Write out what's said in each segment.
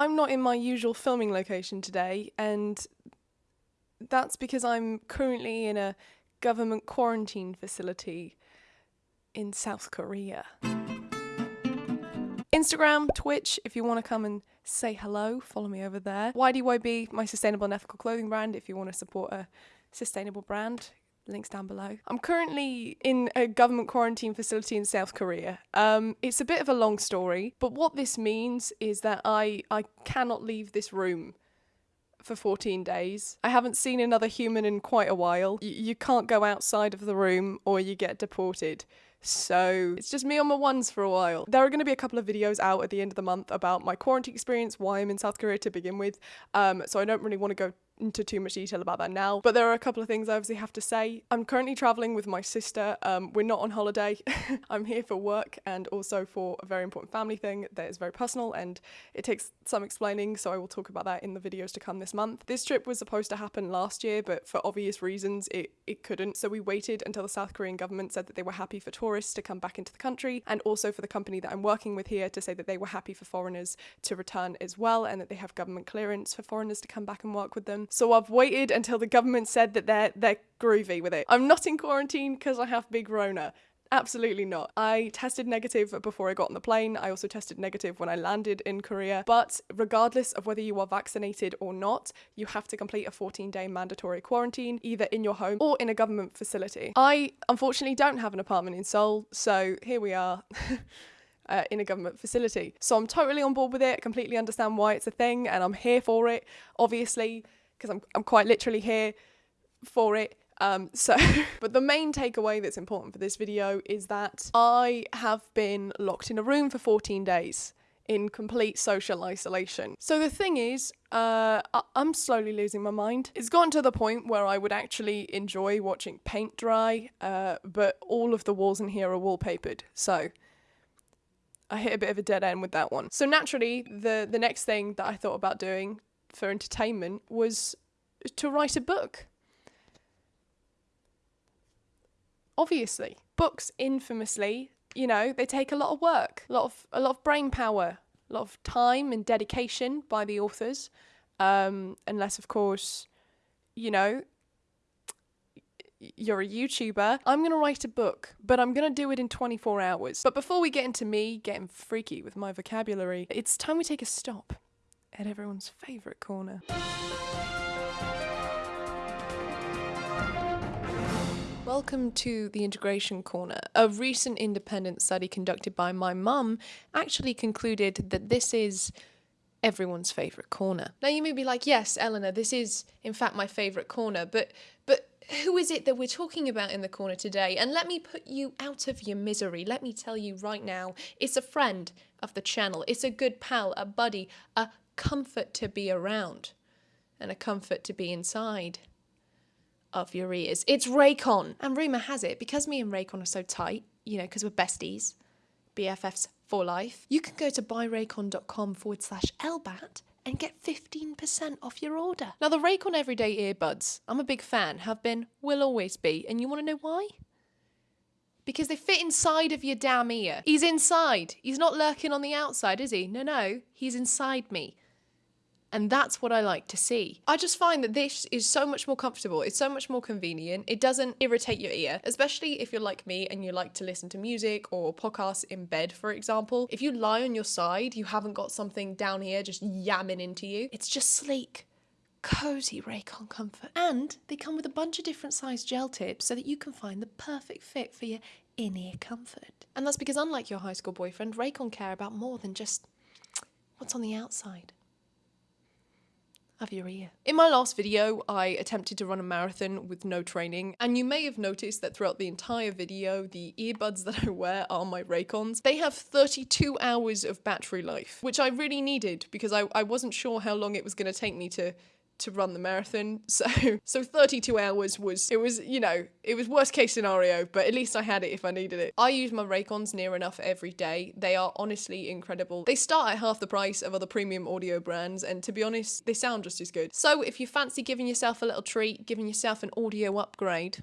I'm not in my usual filming location today, and that's because I'm currently in a government quarantine facility in South Korea. Instagram, Twitch, if you want to come and say hello, follow me over there. YDYB, my sustainable and ethical clothing brand, if you want to support a sustainable brand. Links down below. I'm currently in a government quarantine facility in South Korea. Um, it's a bit of a long story, but what this means is that I, I cannot leave this room for 14 days. I haven't seen another human in quite a while. Y- you can't go outside of the room or you get deported. So it's just me on my ones for a while. There are going to be a couple of videos out at the end of the month about my quarantine experience, why I'm in South Korea to begin with. Um, so I don't really want to go into too much detail about that now, but there are a couple of things I obviously have to say. I'm currently traveling with my sister. Um, we're not on holiday. I'm here for work and also for a very important family thing that is very personal and it takes some explaining, so I will talk about that in the videos to come this month. This trip was supposed to happen last year, but for obvious reasons, it, it couldn't. So we waited until the South Korean government said that they were happy for tourists to come back into the country and also for the company that I'm working with here to say that they were happy for foreigners to return as well and that they have government clearance for foreigners to come back and work with them. So I've waited until the government said that they're they're groovy with it. I'm not in quarantine because I have big Rona. Absolutely not. I tested negative before I got on the plane. I also tested negative when I landed in Korea. But regardless of whether you are vaccinated or not, you have to complete a 14 day mandatory quarantine, either in your home or in a government facility. I unfortunately don't have an apartment in Seoul, so here we are. Uh, in a government facility. So I'm totally on board with it, completely understand why it's a thing, and I'm here for it, obviously, because I'm, I'm quite literally here for it. Um, so, but the main takeaway that's important for this video is that I have been locked in a room for 14 days in complete social isolation. So the thing is, uh, I- I'm slowly losing my mind. It's gotten to the point where I would actually enjoy watching paint dry, uh, but all of the walls in here are wallpapered. So I hit a bit of a dead end with that one. So naturally, the the next thing that I thought about doing for entertainment was to write a book. Obviously, books infamously, you know, they take a lot of work, a lot of a lot of brain power, a lot of time and dedication by the authors. Um, unless, of course, you know, you're a YouTuber. I'm going to write a book, but I'm going to do it in 24 hours. But before we get into me getting freaky with my vocabulary, it's time we take a stop at everyone's favourite corner. Welcome to the Integration Corner. A recent independent study conducted by my mum actually concluded that this is everyone's favourite corner. Now you may be like, yes, Eleanor, this is in fact my favourite corner, but but who is it that we're talking about in the corner today? And let me put you out of your misery. Let me tell you right now, it's a friend of the channel. It's a good pal, a buddy, a comfort to be around, and a comfort to be inside of your ears. It's Raycon. And rumour has it, because me and Raycon are so tight, you know, because we're besties, BFFs for life, you can go to buyraycon.com forward slash LBAT and get 15% off your order. Now, the Raycon Everyday Earbuds, I'm a big fan, have been, will always be. And you want to know why? Because they fit inside of your damn ear. He's inside. He's not lurking on the outside, is he? No, no, he's inside me. And that's what I like to see. I just find that this is so much more comfortable. It's so much more convenient. It doesn't irritate your ear, especially if you're like me and you like to listen to music or podcasts in bed, for example. If you lie on your side, you haven't got something down here just yamming into you. It's just sleek. Cozy Raycon comfort. And they come with a bunch of different size gel tips so that you can find the perfect fit for your in-ear comfort. And that's because unlike your high school boyfriend, Raycon care about more than just what's on the outside of your ear. In my last video, I attempted to run a marathon with no training, and you may have noticed that throughout the entire video, the earbuds that I wear are my Raycons. They have 32 hours of battery life, which I really needed because I, I wasn't sure how long it was going to take me to to run the marathon. So so 32 hours was it was, you know, it was worst case scenario, but at least I had it if I needed it. I use my Raycons near enough every day. They are honestly incredible. They start at half the price of other premium audio brands and to be honest, they sound just as good. So if you fancy giving yourself a little treat, giving yourself an audio upgrade,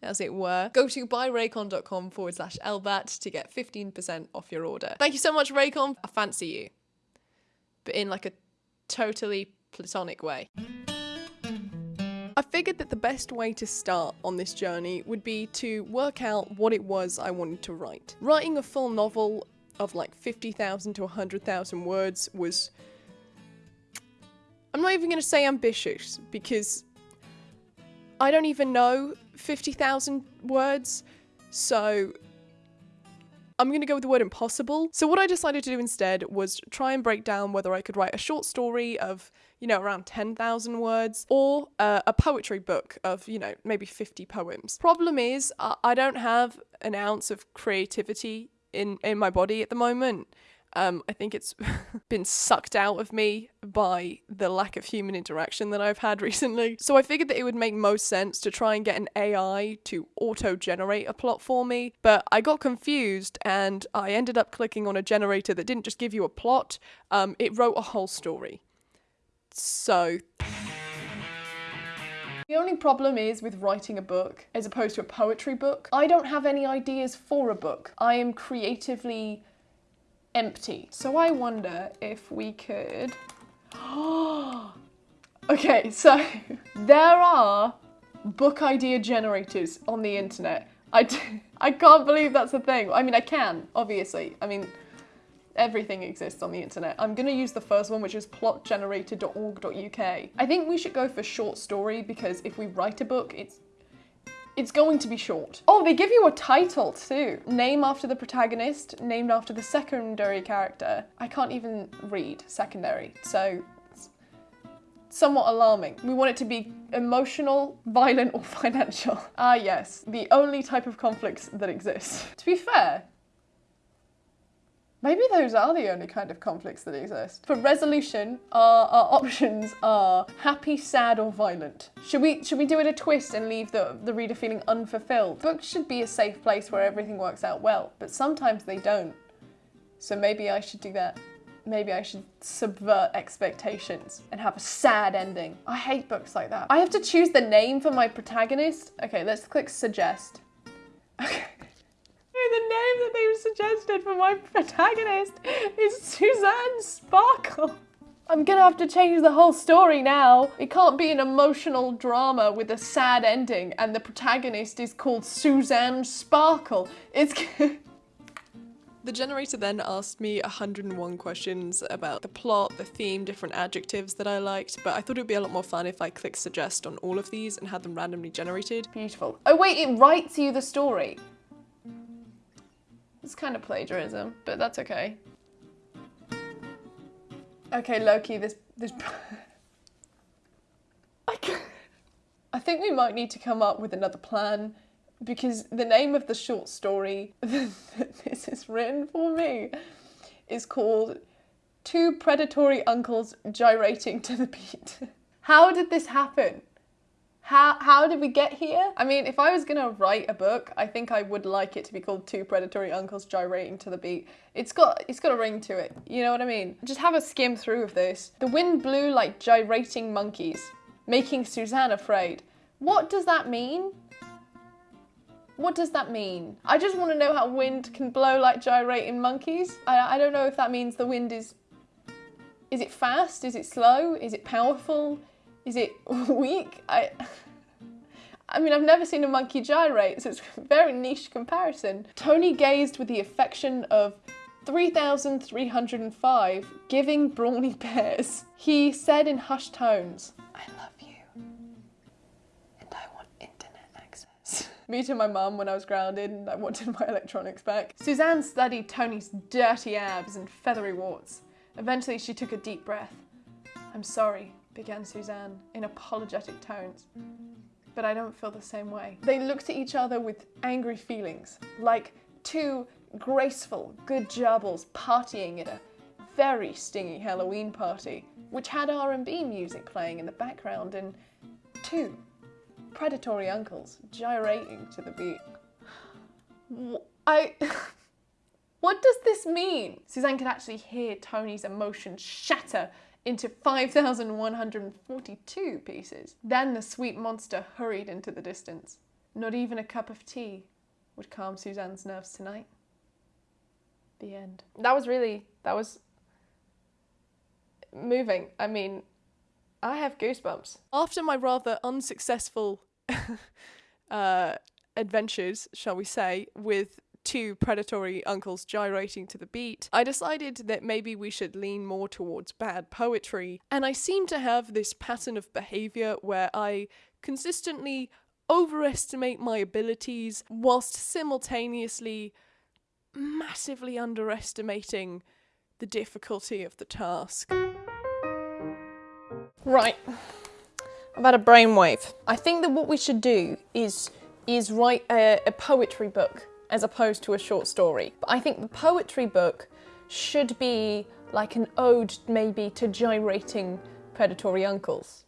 as it were, go to buyraycon.com forward slash LBAT to get 15% off your order. Thank you so much, Raycon. I fancy you. but in like a totally platonic way. I figured that the best way to start on this journey would be to work out what it was I wanted to write. Writing a full novel of like 50,000 to 100,000 words was. I'm not even going to say ambitious because I don't even know 50,000 words, so I'm going to go with the word impossible. So, what I decided to do instead was try and break down whether I could write a short story of, you know, around 10,000 words or uh, a poetry book of, you know, maybe 50 poems. Problem is, I don't have an ounce of creativity in, in my body at the moment. Um, I think it's been sucked out of me by the lack of human interaction that I've had recently. So I figured that it would make most sense to try and get an AI to auto generate a plot for me. But I got confused and I ended up clicking on a generator that didn't just give you a plot, um, it wrote a whole story. So. The only problem is with writing a book as opposed to a poetry book. I don't have any ideas for a book. I am creatively empty. So I wonder if we could. okay, so there are book idea generators on the internet. I I can't believe that's a thing. I mean, I can, obviously. I mean, everything exists on the internet. I'm gonna use the first one, which is plotgenerator.org.uk. I think we should go for short story because if we write a book, it's it's going to be short. Oh, they give you a title too. Name after the protagonist, named after the secondary character. I can't even read secondary, so it's somewhat alarming. We want it to be emotional, violent, or financial. Ah yes, the only type of conflicts that exist. To be fair, Maybe those are the only kind of conflicts that exist. For resolution, our, our options are happy, sad, or violent. Should we should we do it a twist and leave the, the reader feeling unfulfilled? Books should be a safe place where everything works out well, but sometimes they don't. So maybe I should do that. Maybe I should subvert expectations and have a sad ending. I hate books like that. I have to choose the name for my protagonist. Okay, let's click suggest. Okay the name that they've suggested for my protagonist is Suzanne Sparkle. I'm gonna have to change the whole story now. It can't be an emotional drama with a sad ending and the protagonist is called Suzanne Sparkle. It's. The generator then asked me 101 questions about the plot, the theme, different adjectives that I liked, but I thought it would be a lot more fun if I clicked suggest on all of these and had them randomly generated. Beautiful. Oh wait, it writes you the story. It's kind of plagiarism, but that's okay. Okay, Loki, this this. I think we might need to come up with another plan because the name of the short story that this is written for me is called Two Predatory Uncles Gyrating to the Beat. How did this happen? How, how did we get here? I mean, if I was gonna write a book, I think I would like it to be called Two Predatory Uncles Gyrating to the Beat. It's got it's got a ring to it, you know what I mean? Just have a skim through of this. The wind blew like gyrating monkeys, making Suzanne afraid. What does that mean? What does that mean? I just want to know how wind can blow like gyrating monkeys. I, I don't know if that means the wind is... Is it fast? Is it slow? Is it powerful? Is it weak? I, I mean, I've never seen a monkey gyrate, so it's a very niche comparison. Tony gazed with the affection of 3,305 giving brawny bears. He said in hushed tones, I love you, and I want internet access. Me to my mum when I was grounded and I wanted my electronics back. Suzanne studied Tony's dirty abs and feathery warts. Eventually she took a deep breath. I'm sorry, began Suzanne in apologetic tones. But I don't feel the same way. They looked at each other with angry feelings, like two graceful, good gerbils partying at a very stingy Halloween party, which had R&B music playing in the background and two predatory uncles gyrating to the beat. I... what does this mean? Suzanne could actually hear Tony's emotions shatter into 5,142 pieces. Then the sweet monster hurried into the distance. Not even a cup of tea would calm Suzanne's nerves tonight. The end. That was really, that was, moving. I mean, I have goosebumps. After my rather unsuccessful uh, adventures, shall we say, with two predatory uncles gyrating to the beat, I decided that maybe we should lean more towards bad poetry. And I seem to have this pattern of behavior where I consistently overestimate my abilities whilst simultaneously massively underestimating the difficulty of the task. Right. I've had a brainwave. I think that what we should do is is write a, a poetry book as opposed to a short story. But I think the poetry book should be like an ode maybe to gyrating predatory uncles.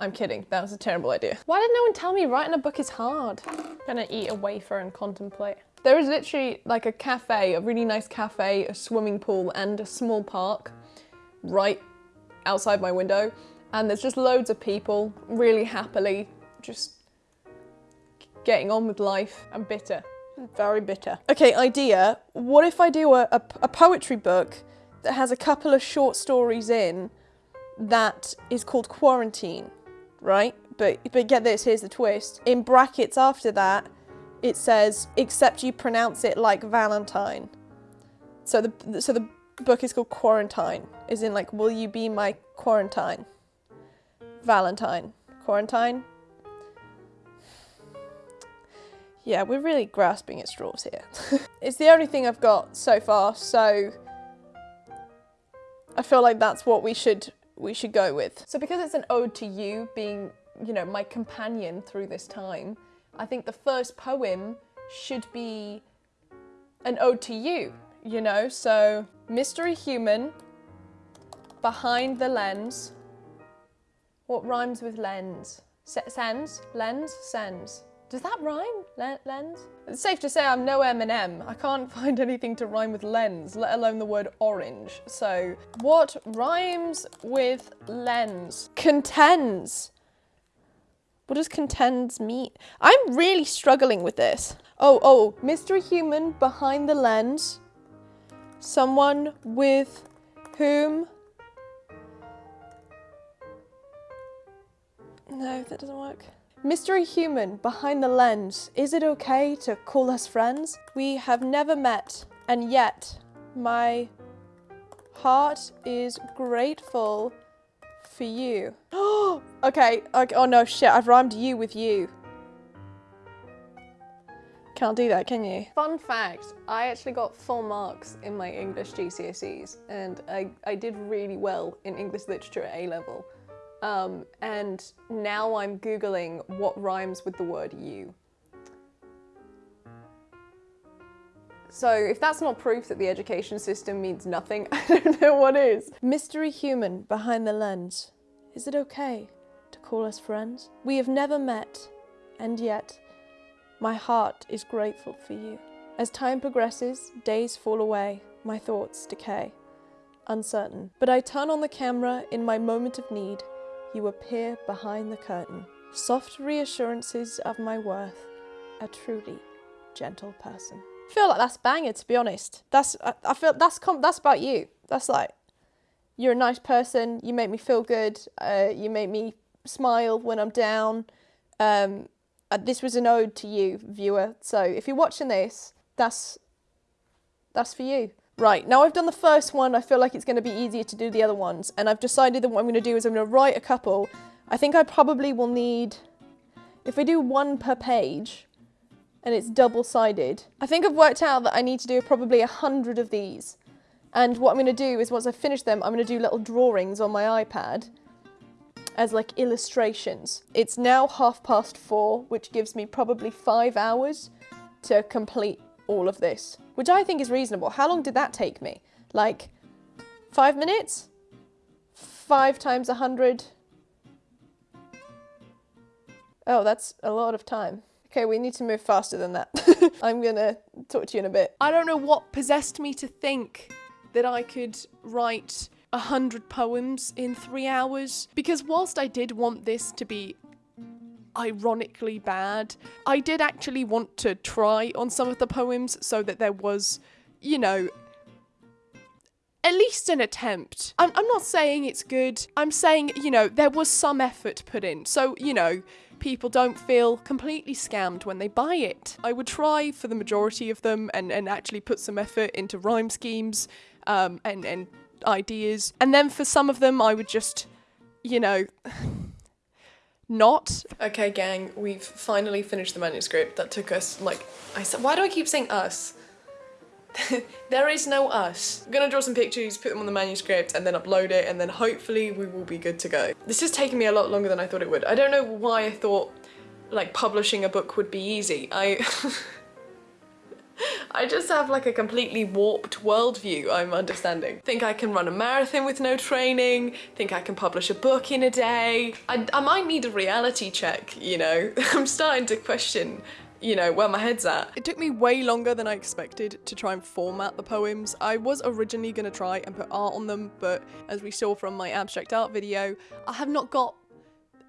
I'm kidding, that was a terrible idea. Why did no one tell me writing a book is hard? I'm gonna eat a wafer and contemplate. There is literally like a cafe, a really nice cafe, a swimming pool and a small park right outside my window. And there's just loads of people really happily just getting on with life. I'm bitter, very bitter. Okay, idea. What if I do a, a, a poetry book that has a couple of short stories in that is called Quarantine, right? But, but get this, here's the twist. In brackets after that, it says, except you pronounce it like Valentine. So the, so the book is called Quarantine, is in like, will you be my quarantine? Valentine. Quarantine? Yeah, we're really grasping at straws here. it's the only thing I've got so far, so I feel like that's what we should we should go with. So because it's an ode to you being, you know, my companion through this time, I think the first poem should be an ode to you, you know? So mystery human behind the lens. What rhymes with lens? Sens? Lens? Sens. Does that rhyme? Le lens? It's safe to say I'm no Eminem. I can't find anything to rhyme with lens, let alone the word orange. So, what rhymes with lens? Contends. What does contends mean? I'm really struggling with this. Oh, oh, mystery human behind the lens. Someone with whom... No, that doesn't work. Mystery human behind the lens, is it okay to call us friends? We have never met, and yet my heart is grateful for you. Oh, okay, okay, oh no, shit, I've rhymed you with you. Can't do that, can you? Fun fact, I actually got full marks in my English GCSEs and I, I did really well in English literature at A-level. Um, and now I'm Googling what rhymes with the word you. So if that's not proof that the education system means nothing, I don't know what is. Mystery human behind the lens. Is it okay to call us friends? We have never met, and yet my heart is grateful for you. As time progresses, days fall away, my thoughts decay. Uncertain. But I turn on the camera in my moment of need you appear behind the curtain. Soft reassurances of my worth, a truly gentle person. I feel like that's banger to be honest. That's I, I feel that's that's about you. That's like you're a nice person. You make me feel good. Uh, you make me smile when I'm down. Um, uh, this was an ode to you, viewer. So if you're watching this, that's that's for you. Right, now I've done the first one, I feel like it's going to be easier to do the other ones, and I've decided that what I'm going to do is I'm going to write a couple. I think I probably will need, if we do one per page, and it's double-sided, I think I've worked out that I need to do probably a hundred of these. And what I'm going to do is once I finish them, I'm going to do little drawings on my iPad as like illustrations. It's now half past four, which gives me probably five hours to complete all of this, which I think is reasonable. How long did that take me? Like five minutes? Five times a hundred? Oh, that's a lot of time. Okay, we need to move faster than that. I'm gonna talk to you in a bit. I don't know what possessed me to think that I could write a hundred poems in three hours because whilst I did want this to be ironically bad. I did actually want to try on some of the poems so that there was, you know, at least an attempt. I'm, I'm not saying it's good. I'm saying, you know, there was some effort put in. So, you know, people don't feel completely scammed when they buy it. I would try for the majority of them and, and actually put some effort into rhyme schemes um, and, and ideas. And then for some of them, I would just, you know, not. Okay, gang, we've finally finished the manuscript. That took us, like, I said, why do I keep saying us? there is no us. I'm gonna draw some pictures, put them on the manuscript, and then upload it, and then hopefully we will be good to go. This has taken me a lot longer than I thought it would. I don't know why I thought, like, publishing a book would be easy. I... I just have like a completely warped worldview I'm understanding. Think I can run a marathon with no training, think I can publish a book in a day. I, I might need a reality check, you know? I'm starting to question you know, where my head's at. It took me way longer than I expected to try and format the poems. I was originally going to try and put art on them, but as we saw from my abstract art video, I have not got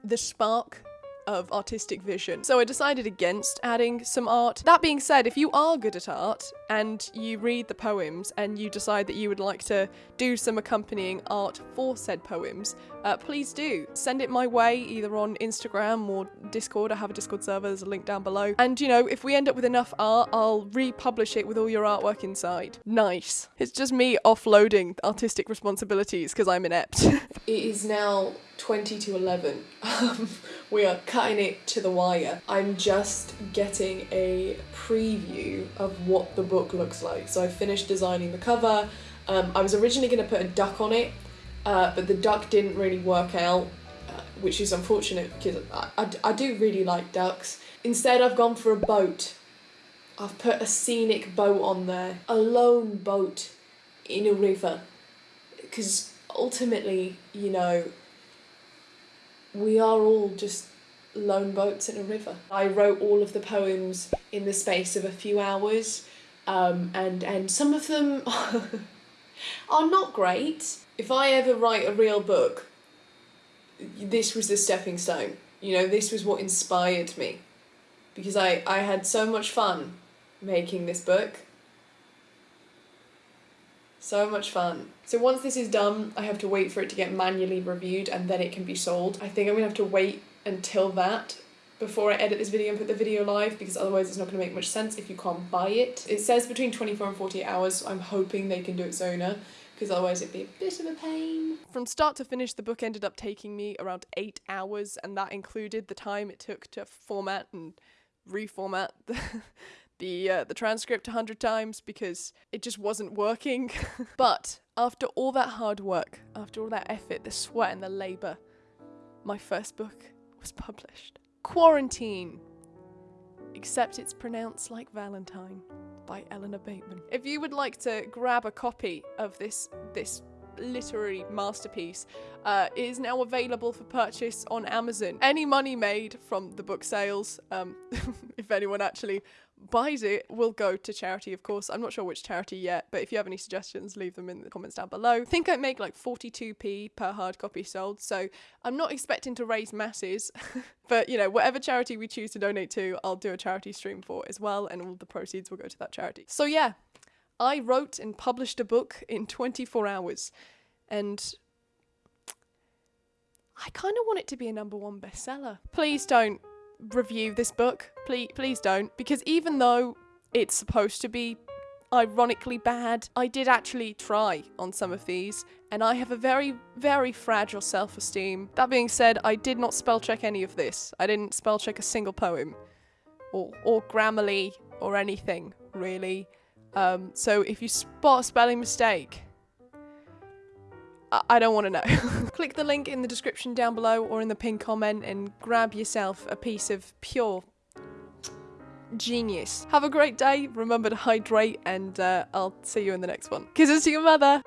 the spark of artistic vision. So I decided against adding some art. That being said, if you are good at art and you read the poems and you decide that you would like to do some accompanying art for said poems, uh, please do. Send it my way either on Instagram or Discord. I have a Discord server, there's a link down below. And you know, if we end up with enough art, I'll republish it with all your artwork inside. Nice. It's just me offloading artistic responsibilities because I'm inept. it is now 20 to 11. Um, we are cutting it to the wire. I'm just getting a preview of what the book looks like. So I finished designing the cover. Um, I was originally going to put a duck on it, uh, but the duck didn't really work out, uh, which is unfortunate because I, I, I do really like ducks. Instead, I've gone for a boat. I've put a scenic boat on there, a lone boat in a river, because ultimately, you know, we are all just lone boats in a river. I wrote all of the poems in the space of a few hours, um, and and some of them are not great. If I ever write a real book, this was the stepping stone. You know, this was what inspired me, because I I had so much fun making this book. So much fun. So once this is done, I have to wait for it to get manually reviewed and then it can be sold. I think I'm gonna have to wait until that before I edit this video and put the video live because otherwise it's not going to make much sense if you can't buy it. It says between 24 and 48 hours, so I'm hoping they can do it sooner because otherwise it'd be a bit of a pain. From start to finish, the book ended up taking me around eight hours and that included the time it took to format and reformat the the uh, the transcript a hundred times because it just wasn't working. but after all that hard work, after all that effort, the sweat and the labour, my first book was published. Quarantine, except it's pronounced like Valentine by Eleanor Bateman. If you would like to grab a copy of this this literary masterpiece uh, is now available for purchase on Amazon. Any money made from the book sales, um, if anyone actually buys it will go to charity, of course. I'm not sure which charity yet, but if you have any suggestions, leave them in the comments down below. I think I make like 42p per hard copy sold, so I'm not expecting to raise masses, but you know, whatever charity we choose to donate to, I'll do a charity stream for as well, and all the proceeds will go to that charity. So yeah, I wrote and published a book in 24 hours, and I kind of want it to be a number one bestseller. Please don't review this book. Please, please don't, because even though it's supposed to be ironically bad, I did actually try on some of these, and I have a very, very fragile self-esteem. That being said, I did not spell check any of this. I didn't spell check a single poem, or or Grammarly, or anything really. Um, so if you spot a spelling mistake, I don't want to know. Click the link in the description down below or in the pinned comment and grab yourself a piece of pure genius. Have a great day, remember to hydrate, and uh, I'll see you in the next one. Kisses to your mother!